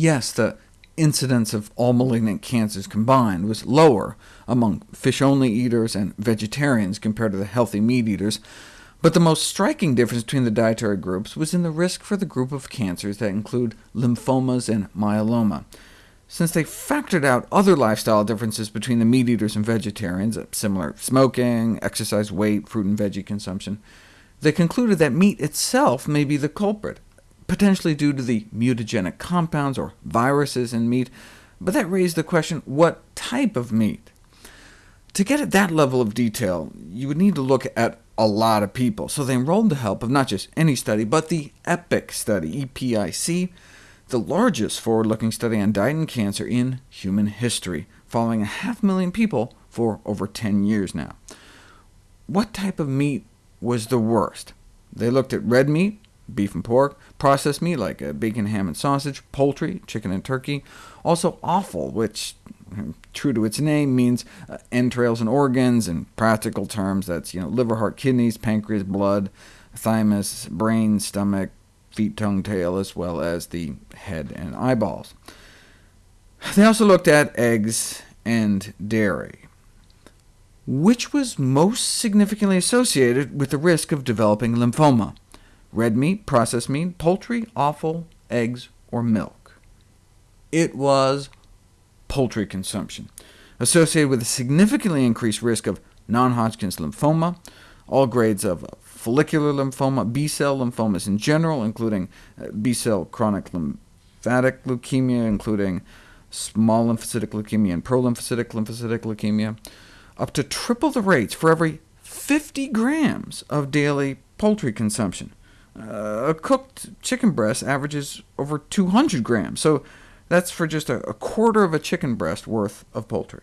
Yes, the incidence of all malignant cancers combined was lower among fish-only eaters and vegetarians compared to the healthy meat eaters, but the most striking difference between the dietary groups was in the risk for the group of cancers that include lymphomas and myeloma. Since they factored out other lifestyle differences between the meat eaters and vegetarians, uh, similar smoking, exercise weight, fruit and veggie consumption, they concluded that meat itself may be the culprit, potentially due to the mutagenic compounds or viruses in meat, but that raised the question, what type of meat? To get at that level of detail, you would need to look at a lot of people, so they enrolled the help of not just any study, but the EPIC study, EPIC, the largest forward-looking study on diet and cancer in human history, following a half million people for over 10 years now. What type of meat was the worst? They looked at red meat, beef and pork, processed meat like uh, bacon, ham, and sausage, poultry, chicken and turkey, also offal, which true to its name, means uh, entrails and organs. In practical terms, that's you know, liver, heart, kidneys, pancreas, blood, thymus, brain, stomach, feet, tongue, tail, as well as the head and eyeballs. They also looked at eggs and dairy. Which was most significantly associated with the risk of developing lymphoma? Red meat, processed meat, poultry, offal, eggs, or milk? It was poultry consumption, associated with a significantly increased risk of non-Hodgkin's lymphoma, all grades of follicular lymphoma, B-cell lymphomas in general, including uh, B-cell chronic lymphatic leukemia, including small lymphocytic leukemia and prolymphocytic lymphocytic leukemia, up to triple the rates for every 50 grams of daily poultry consumption. Uh, a cooked chicken breast averages over 200 grams, so that's for just a, a quarter of a chicken breast worth of poultry.